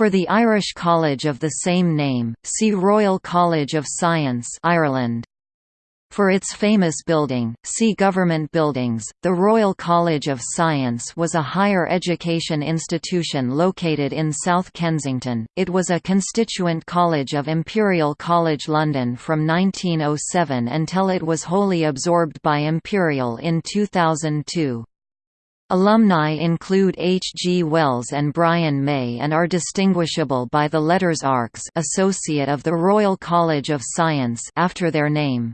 For the Irish College of the same name, see Royal College of Science Ireland. For its famous building, see Government Buildings. The Royal College of Science was a higher education institution located in South Kensington. It was a constituent college of Imperial College London from 1907 until it was wholly absorbed by Imperial in 2002. Alumni include H. G. Wells and Brian May and are distinguishable by the letters ARCS Associate of the Royal College of Science after their name.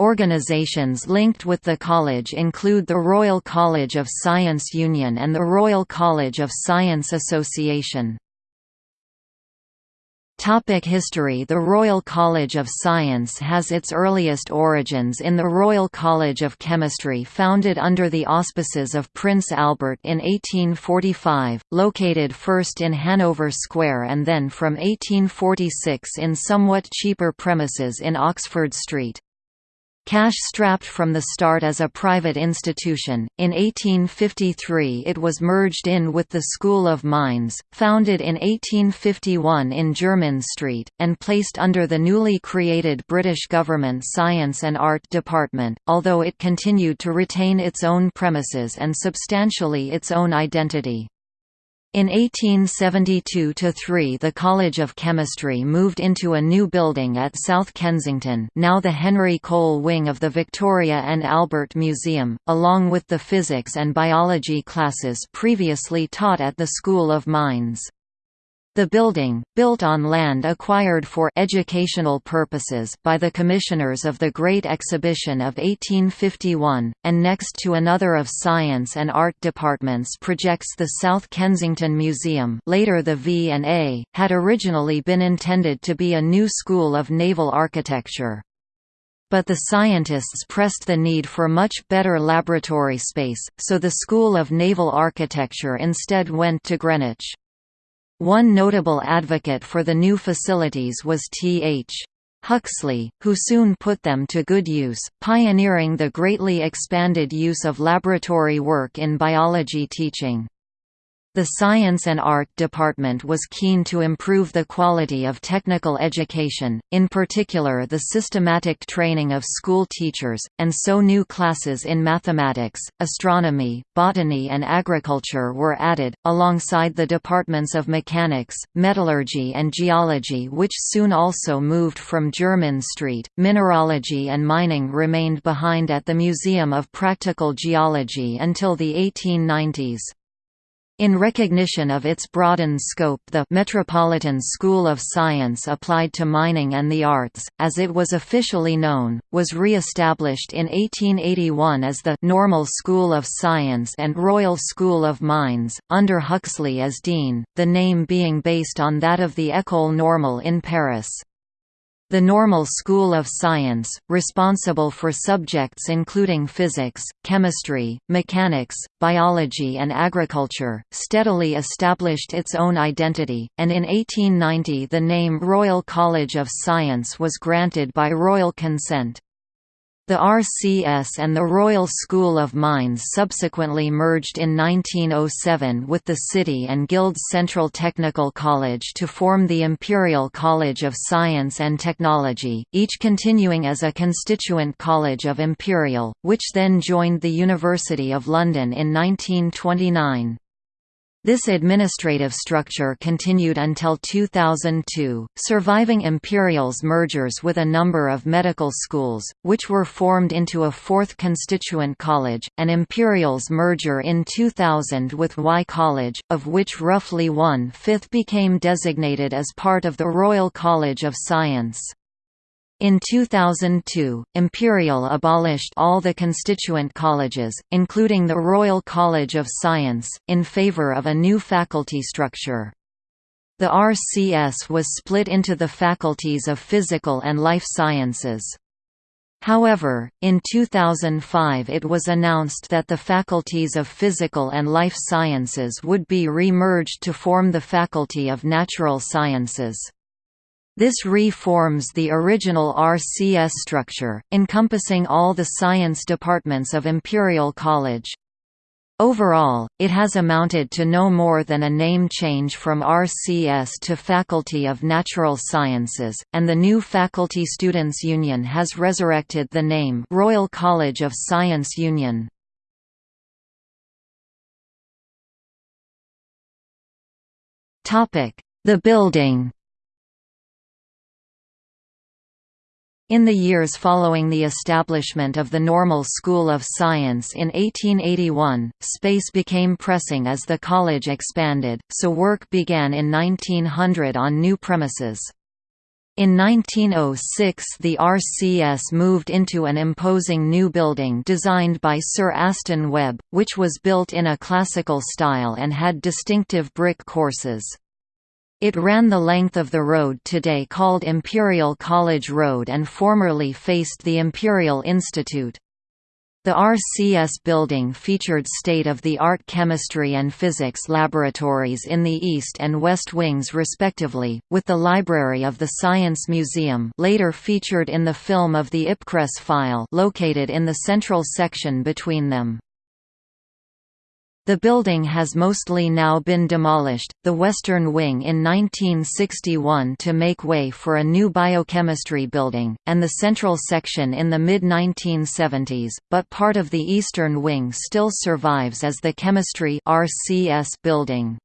Organizations linked with the college include the Royal College of Science Union and the Royal College of Science Association. Topic history The Royal College of Science has its earliest origins in the Royal College of Chemistry founded under the auspices of Prince Albert in 1845, located first in Hanover Square and then from 1846 in somewhat cheaper premises in Oxford Street. Cash-strapped from the start as a private institution, in 1853 it was merged in with the School of Mines, founded in 1851 in Jermyn Street, and placed under the newly created British Government Science and Art Department, although it continued to retain its own premises and substantially its own identity. In 1872–3 the College of Chemistry moved into a new building at South Kensington now the Henry Cole wing of the Victoria and Albert Museum, along with the physics and biology classes previously taught at the School of Mines. The building, built on land acquired for educational purposes by the commissioners of the Great Exhibition of 1851, and next to another of Science and Art departments projects the South Kensington Museum later the V&A, had originally been intended to be a new school of naval architecture but the scientists pressed the need for much better laboratory space, so the School of Naval Architecture instead went to Greenwich. One notable advocate for the new facilities was T.H. Huxley, who soon put them to good use, pioneering the greatly expanded use of laboratory work in biology teaching. The Science and Art Department was keen to improve the quality of technical education, in particular the systematic training of school teachers, and so new classes in mathematics, astronomy, botany and agriculture were added, alongside the departments of mechanics, metallurgy and geology which soon also moved from Jermyn Street. Mineralogy and mining remained behind at the Museum of Practical Geology until the 1890s. In recognition of its broadened scope the Metropolitan School of Science applied to mining and the arts, as it was officially known, was re-established in 1881 as the Normal School of Science and Royal School of Mines, under Huxley as dean, the name being based on that of the École Normale in Paris. The Normal School of Science, responsible for subjects including physics, chemistry, mechanics, biology and agriculture, steadily established its own identity, and in 1890 the name Royal College of Science was granted by royal consent. The RCS and the Royal School of Mines subsequently merged in 1907 with the City and Guilds Central Technical College to form the Imperial College of Science and Technology, each continuing as a constituent college of Imperial, which then joined the University of London in 1929. This administrative structure continued until 2002, surviving Imperial's mergers with a number of medical schools, which were formed into a fourth constituent college, and Imperial's merger in 2000 with Wye College, of which roughly one-fifth became designated as part of the Royal College of Science. In 2002, Imperial abolished all the constituent colleges, including the Royal College of Science, in favour of a new faculty structure. The RCS was split into the faculties of Physical and Life Sciences. However, in 2005 it was announced that the faculties of Physical and Life Sciences would be re-merged to form the Faculty of Natural Sciences. This reforms the original RCS structure, encompassing all the science departments of Imperial College. Overall, it has amounted to no more than a name change from RCS to Faculty of Natural Sciences, and the new Faculty Students Union has resurrected the name Royal College of Science Union. The building In the years following the establishment of the Normal School of Science in 1881, space became pressing as the college expanded, so work began in 1900 on new premises. In 1906 the RCS moved into an imposing new building designed by Sir Aston Webb, which was built in a classical style and had distinctive brick courses. It ran the length of the road today called Imperial College Road and formerly faced the Imperial Institute. The RCS building featured state-of-the-art chemistry and physics laboratories in the east and west wings respectively, with the library of the Science Museum later featured in the film of the Ipcress file located in the central section between them. The building has mostly now been demolished, the western wing in 1961 to make way for a new biochemistry building, and the central section in the mid-1970s, but part of the eastern wing still survives as the chemistry RCS building.